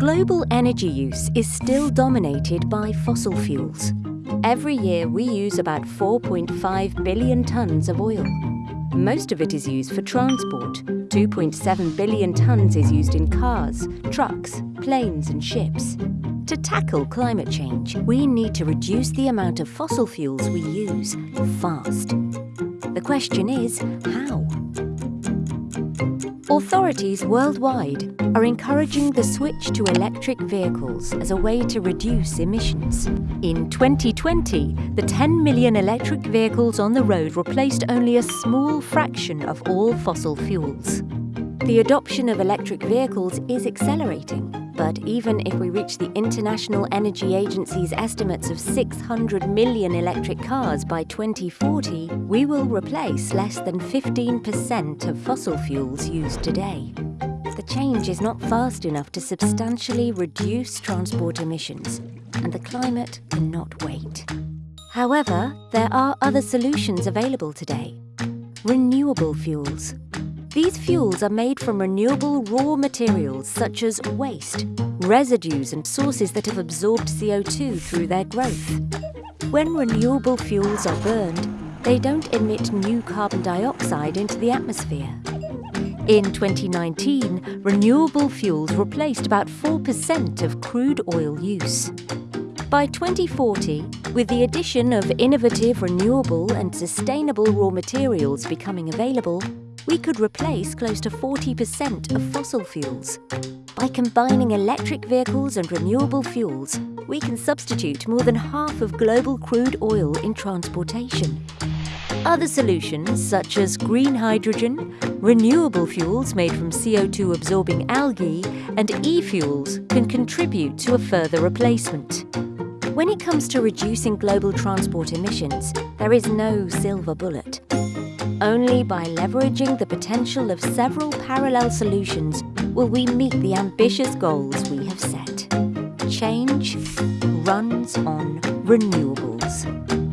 Global energy use is still dominated by fossil fuels. Every year we use about 4.5 billion tonnes of oil. Most of it is used for transport. 2.7 billion tonnes is used in cars, trucks, planes and ships. To tackle climate change, we need to reduce the amount of fossil fuels we use fast. The question is, how? Authorities worldwide are encouraging the switch to electric vehicles as a way to reduce emissions. In 2020, the 10 million electric vehicles on the road replaced only a small fraction of all fossil fuels. The adoption of electric vehicles is accelerating, but even if we reach the International Energy Agency's estimates of 600 million electric cars by 2040, we will replace less than 15% of fossil fuels used today. The change is not fast enough to substantially reduce transport emissions, and the climate cannot wait. However, there are other solutions available today. Renewable fuels. These fuels are made from renewable raw materials such as waste, residues and sources that have absorbed CO2 through their growth. When renewable fuels are burned, they don't emit new carbon dioxide into the atmosphere. In 2019, renewable fuels replaced about 4% of crude oil use. By 2040, with the addition of innovative renewable and sustainable raw materials becoming available, we could replace close to 40% of fossil fuels. By combining electric vehicles and renewable fuels, we can substitute more than half of global crude oil in transportation. Other solutions, such as green hydrogen, renewable fuels made from CO2-absorbing algae, and e-fuels can contribute to a further replacement. When it comes to reducing global transport emissions, there is no silver bullet. Only by leveraging the potential of several parallel solutions will we meet the ambitious goals we have set. Change runs on renewables.